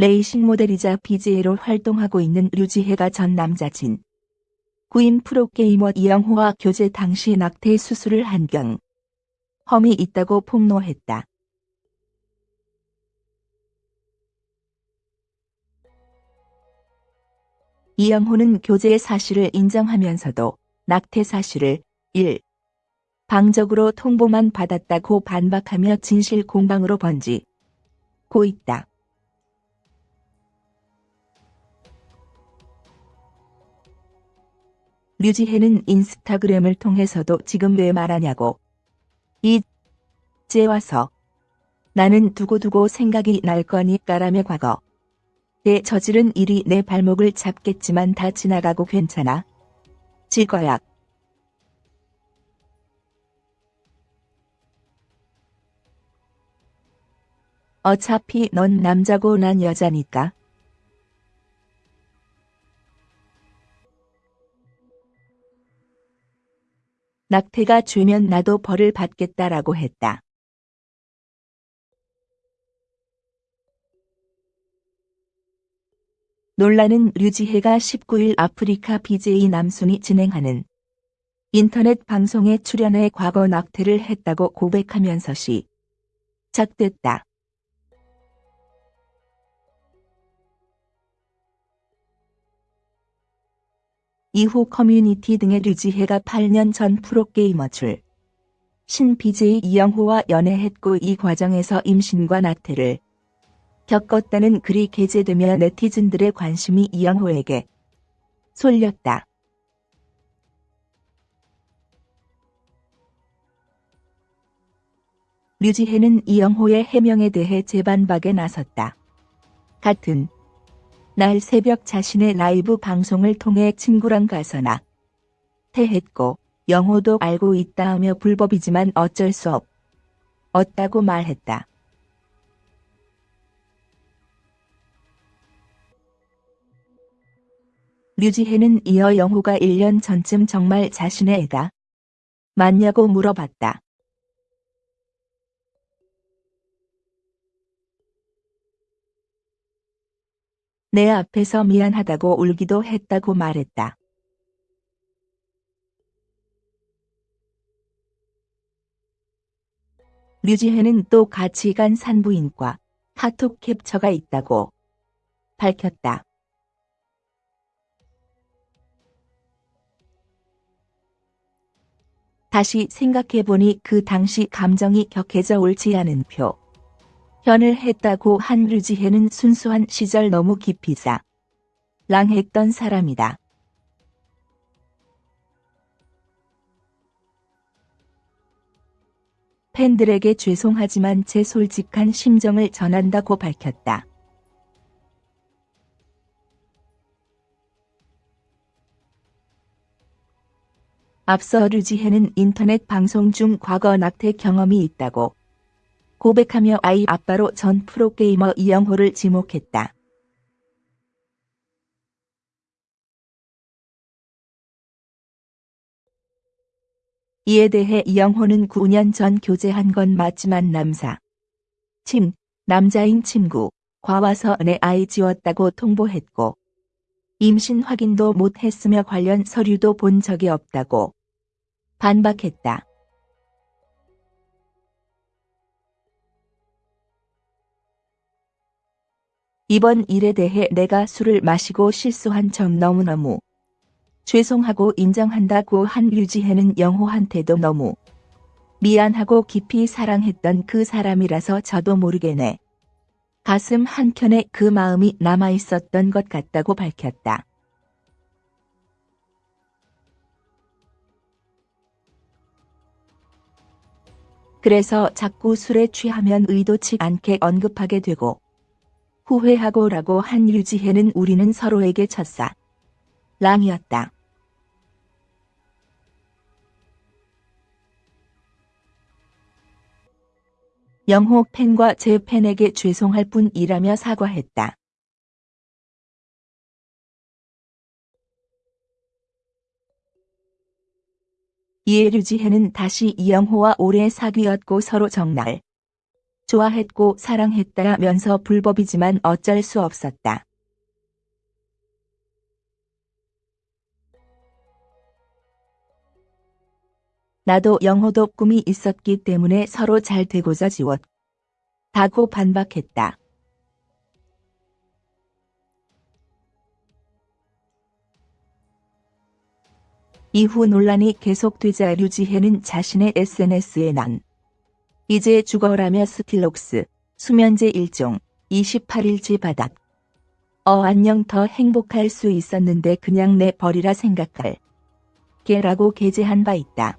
레이싱 모델이자 BJ로 활동하고 있는 류지혜가 전 남자친 구인 프로게이머 이영호와 교제 당시 낙태 수술을 한 경 험이 있다고 폭로했다. 이영호는 교제의 사실을 인정하면서도 낙태 사실을 1. 방적으로 통보만 받았다고 반박하며 진실 공방으로 번지 고 있다. 류지혜는 인스타그램을 통해서도 지금 왜 말하냐고 이제 와서 나는 두고두고 생각이 날 거니까라며 과거 내 저지른 일이 내 발목을 잡겠지만 다 지나가고 괜찮아. 질 거야. 어차피 넌 남자고 난 여자니까. 낙태가 주면 나도 벌을 받겠다라고 했다. 논란은 류지혜가 19일 아프리카 BJ 남순이 진행하는 인터넷 방송에 출연해 과거 낙태를 했다고 고백하면서 시 작됐다. 이후 커뮤니티 등의 류지혜가 8년 전 프로게이머 출. 신 BJ 이영호와 연애했고 이 과정에서 임신과 낙태를 겪었다는 글이 게재되며 네티즌들의 관심이 이영호에게 쏠렸다. 류지혜는 이영호의 해명에 대해 재반박에 나섰다. 같은 날 새벽 자신의 라이브 방송을 통해 친구랑 가서나 태했고 영호도 알고 있다 하며 불법이지만 어쩔 수 없. 없다고 말했다. 류지혜는 이어 영호가 1년 전쯤 정말 자신의 애가 맞냐고 물어봤다. 내 앞에서 미안하다고 울기도 했다고 말했다. 류지혜는 또 같이 간 산부인과 카톡 캡처가 있다고 밝혔다. 다시 생각해보니 그 당시 감정이 격해져 옳지 않은 표. 현을 했다고 한 류지혜는 순수한 시절 너무 깊이 사랑했던 사람이다. 팬들에게 죄송하지만 제 솔직한 심정을 전한다고 밝혔다. 앞서 류지혜는 인터넷 방송 중 과거 낙태 경험이 있다고 고백하며 아이 아빠로 전 프로게이머 이영호를 지목했다. 이에 대해 이영호는 9년 전 교제한 건 맞지만 남사. 침, 남자인 친구, 과와서 내 아이 지웠다고 통보했고 임신 확인도 못했으며 관련 서류도 본 적이 없다고 반박했다. 이번 일에 대해 내가 술을 마시고 실수한 점 너무너무 죄송하고 인정한다고 한 류지혜는 영호한테도 너무 미안하고 깊이 사랑했던 그 사람이라서 저도 모르게네. 가슴 한켠에 그 마음이 남아있었던 것 같다고 밝혔다. 그래서 자꾸 술에 취하면 의도치 않게 언급하게 되고 후회하고 라고 한 유지혜는 우리는 서로에게 첫사 랑이었다. 영호 팬과 제 팬에게 죄송할 뿐이라며 사과했다. 이에 류지혜는 다시 이영호와 오래 사귀었고 서로 정날 좋아했고 사랑했다면서 불법이지만 어쩔 수 없었다. 나도 영호도 꿈이 있었기 때문에 서로 잘 되고자 지웠. 다고 반박했다. 이후 논란이 계속되자 류지혜는 자신의 SNS에 난 이제 죽어라며 스틸녹스 수면제 1종 28일치 바닥 어 안녕 더 행복할 수 있었는데 그냥 내 버리라 생각할 게라고 게재한 바 있다.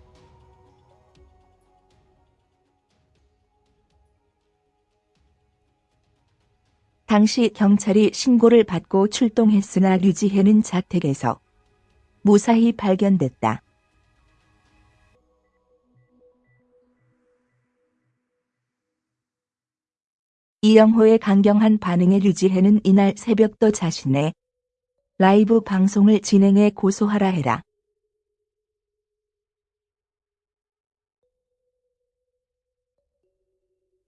당시 경찰이 신고를 받고 출동했으나 류지혜는 자택에서 무사히 발견됐다. 이영호의 강경한 반응에 류지혜는 이날 새벽도 자신의 라이브 방송을 진행해 고소하라 해라.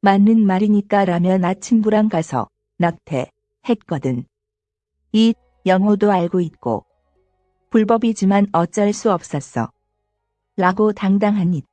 맞는 말이니까 라면 아침부랑 가서 낙태 했거든. 이 영호도 알고 있고 불법이지만 어쩔 수 없었어. 라고 당당한 잇.